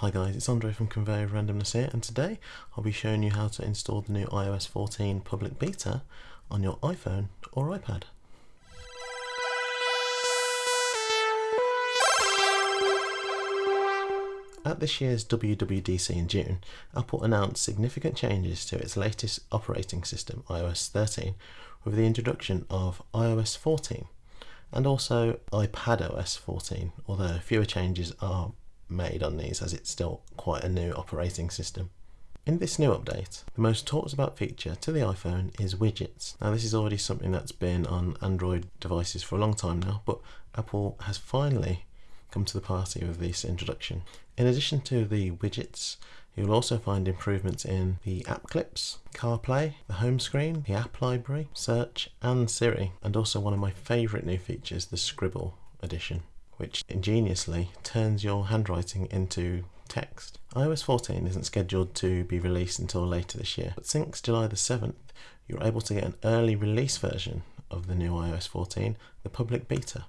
Hi guys, it's Andre from Conveyor Randomness here and today I'll be showing you how to install the new iOS 14 public beta on your iPhone or iPad. At this year's WWDC in June, Apple announced significant changes to its latest operating system, iOS 13, with the introduction of iOS 14 and also iPadOS 14, although fewer changes are made on these as it's still quite a new operating system. In this new update, the most talked about feature to the iPhone is widgets. Now this is already something that's been on Android devices for a long time now, but Apple has finally come to the party with this introduction. In addition to the widgets, you'll also find improvements in the app clips, CarPlay, the home screen, the app library, search and Siri, and also one of my favourite new features, the Scribble edition, which ingeniously turns your handwriting into text. iOS 14 isn't scheduled to be released until later this year, but since July the 7th, you're able to get an early release version of the new iOS 14, the public beta.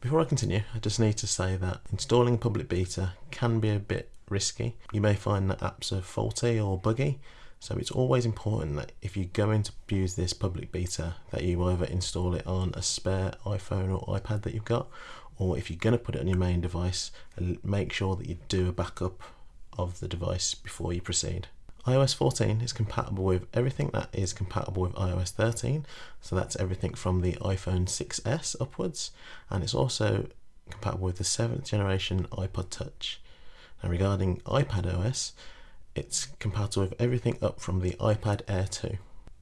Before I continue, I just need to say that installing a public beta can be a bit risky. You may find that apps are faulty or buggy, so it's always important that if you're going to use this public beta that you either install it on a spare iPhone or iPad that you've got, or if you're going to put it on your main device, make sure that you do a backup of the device before you proceed iOS 14 is compatible with everything that is compatible with iOS 13, so that's everything from the iPhone 6s upwards, and it's also compatible with the 7th generation iPod Touch. Now regarding iPadOS, it's compatible with everything up from the iPad Air 2.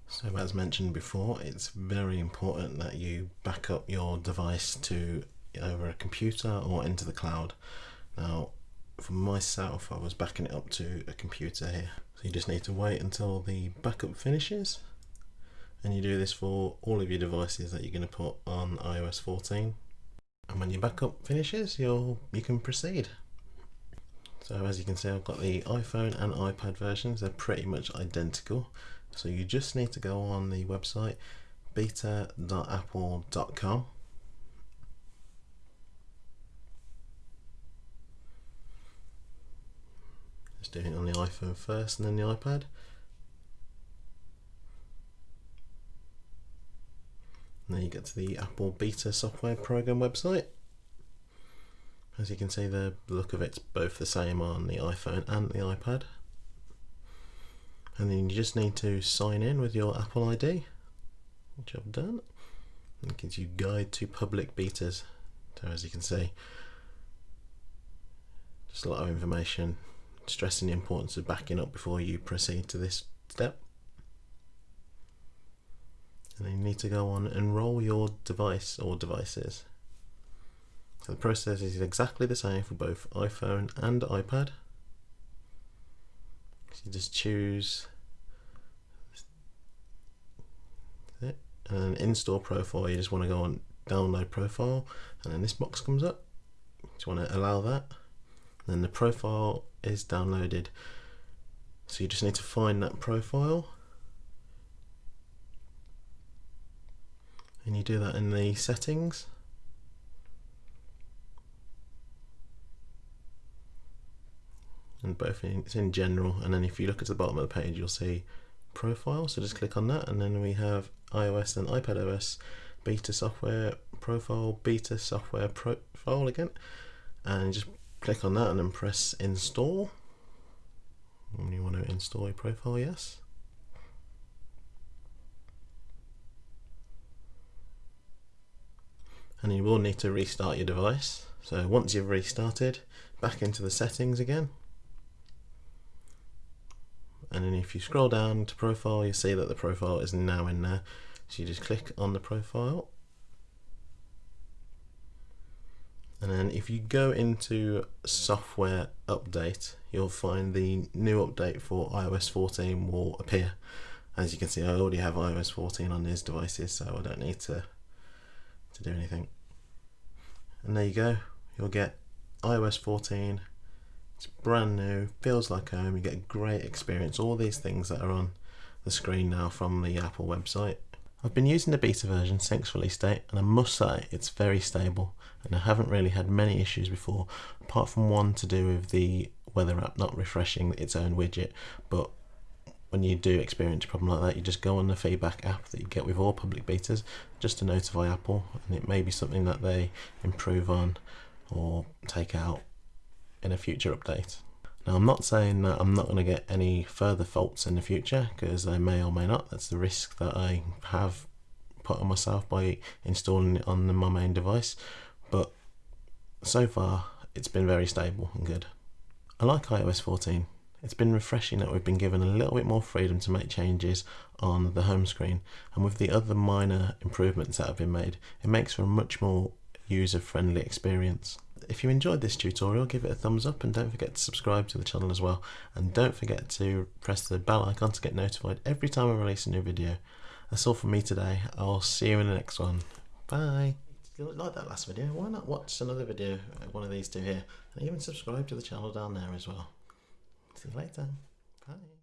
So as mentioned before, it's very important that you back up your device to either a computer or into the cloud. Now, for myself, I was backing it up to a computer here So you just need to wait until the backup finishes and you do this for all of your devices that you're going to put on iOS 14 and when your backup finishes you'll you can proceed so as you can see I've got the iPhone and iPad versions they're pretty much identical so you just need to go on the website beta.apple.com Just doing it on the iPhone first and then the iPad. And then you get to the Apple Beta Software Program website. As you can see the look of it's both the same on the iPhone and the iPad. And then you just need to sign in with your Apple ID, which I've done. It gives you guide to public betas. So as you can see, just a lot of information stressing the importance of backing up before you proceed to this step. And then you need to go on enroll your device or devices. So the process is exactly the same for both iPhone and iPad. So you just choose it and then install profile you just want to go on download profile and then this box comes up. You want to allow that? And then the profile is downloaded. So you just need to find that profile. And you do that in the settings. Both in, it's in general and then if you look at the bottom of the page you'll see profile so just click on that and then we have iOS and iPadOS beta software profile beta software profile again and just click on that and then press install. And you want to install a profile yes. And you will need to restart your device. So once you've restarted back into the settings again and then if you scroll down to profile you see that the profile is now in there. So you just click on the profile. And then if you go into software update you'll find the new update for iOS 14 will appear. As you can see I already have iOS 14 on these devices so I don't need to to do anything. And there you go. You'll get iOS 14 it's brand new feels like home you get a great experience. All these things that are on the screen now from the Apple website. I've been using the beta version since release date and I must say it's very stable and I haven't really had many issues before apart from one to do with the weather app not refreshing its own widget. But when you do experience a problem like that you just go on the feedback app that you get with all public betas just to notify Apple and it may be something that they improve on or take out in a future update. Now, I'm not saying that I'm not going to get any further faults in the future because I may or may not. That's the risk that I have put on myself by installing it on my main device. But so far, it's been very stable and good. I like iOS 14. It's been refreshing that we've been given a little bit more freedom to make changes on the home screen, and with the other minor improvements that have been made, it makes for a much more user friendly experience if you enjoyed this tutorial, give it a thumbs up and don't forget to subscribe to the channel as well. And don't forget to press the bell icon to get notified every time I release a new video. That's all from me today. I'll see you in the next one. Bye. If you like that last video, why not watch another video, uh, one of these two here, and even subscribe to the channel down there as well. See you later. Bye.